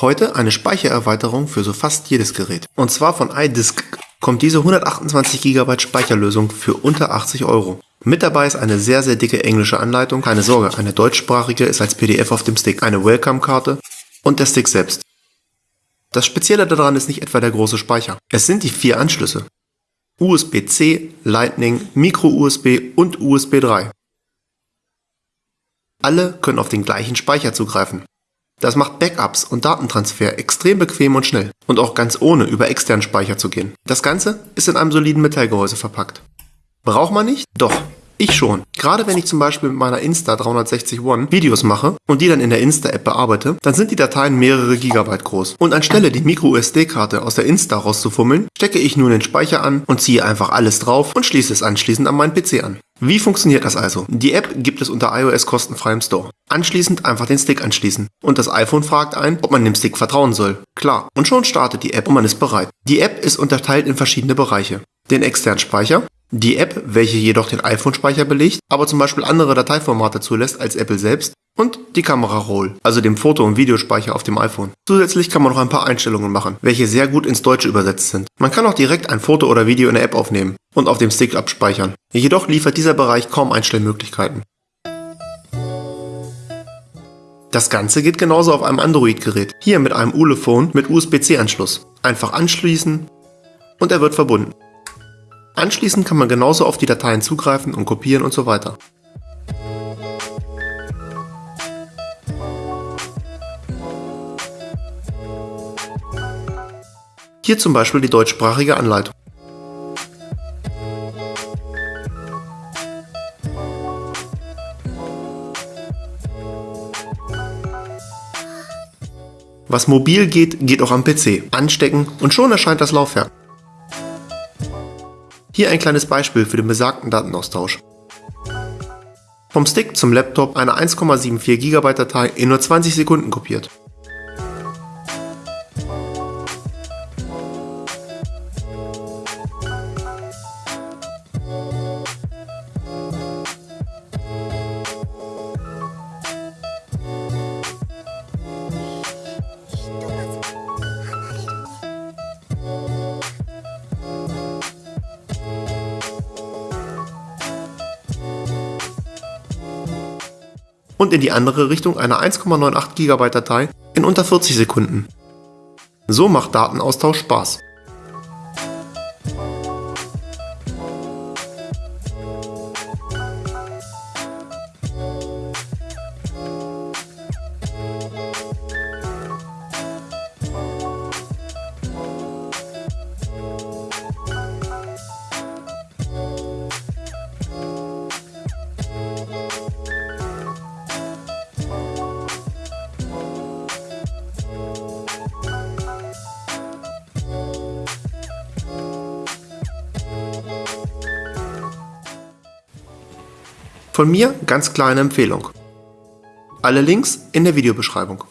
Heute eine Speichererweiterung für so fast jedes Gerät. Und zwar von iDisk kommt diese 128 GB Speicherlösung für unter 80 Euro. Mit dabei ist eine sehr sehr dicke englische Anleitung, keine Sorge, eine deutschsprachige ist als PDF auf dem Stick, eine Welcome-Karte und der Stick selbst. Das Spezielle daran ist nicht etwa der große Speicher. Es sind die vier Anschlüsse. USB-C, Lightning, Micro-USB und USB 3. Alle können auf den gleichen Speicher zugreifen. Das macht Backups und Datentransfer extrem bequem und schnell und auch ganz ohne über externen Speicher zu gehen. Das Ganze ist in einem soliden Metallgehäuse verpackt. Braucht man nicht? Doch. Ich schon. Gerade wenn ich zum Beispiel mit meiner Insta 360 One Videos mache und die dann in der Insta-App bearbeite, dann sind die Dateien mehrere Gigabyte groß. Und anstelle die Micro-SD-Karte aus der Insta rauszufummeln, stecke ich nun den Speicher an und ziehe einfach alles drauf und schließe es anschließend an meinen PC an. Wie funktioniert das also? Die App gibt es unter iOS kostenfrei im Store. Anschließend einfach den Stick anschließen. Und das iPhone fragt ein, ob man dem Stick vertrauen soll. Klar. Und schon startet die App und man ist bereit. Die App ist unterteilt in verschiedene Bereiche. Den externen Speicher, die App, welche jedoch den iPhone-Speicher belegt, aber zum Beispiel andere Dateiformate zulässt als Apple selbst und die Kamera Roll, also dem Foto- und Videospeicher auf dem iPhone. Zusätzlich kann man noch ein paar Einstellungen machen, welche sehr gut ins Deutsche übersetzt sind. Man kann auch direkt ein Foto oder Video in der App aufnehmen und auf dem Stick abspeichern. Jedoch liefert dieser Bereich kaum Einstellmöglichkeiten. Das Ganze geht genauso auf einem Android-Gerät, hier mit einem Ulefone mit USB-C-Anschluss. Einfach anschließen und er wird verbunden. Anschließend kann man genauso auf die Dateien zugreifen und kopieren und so weiter. Hier zum Beispiel die deutschsprachige Anleitung. Was mobil geht, geht auch am PC. Anstecken und schon erscheint das Laufwerk. Hier ein kleines Beispiel für den besagten Datenaustausch. Vom Stick zum Laptop eine 1,74 GB Datei in nur 20 Sekunden kopiert. Und in die andere Richtung eine 1,98 GB Datei in unter 40 Sekunden. So macht Datenaustausch Spaß. Von mir ganz kleine Empfehlung. Alle Links in der Videobeschreibung.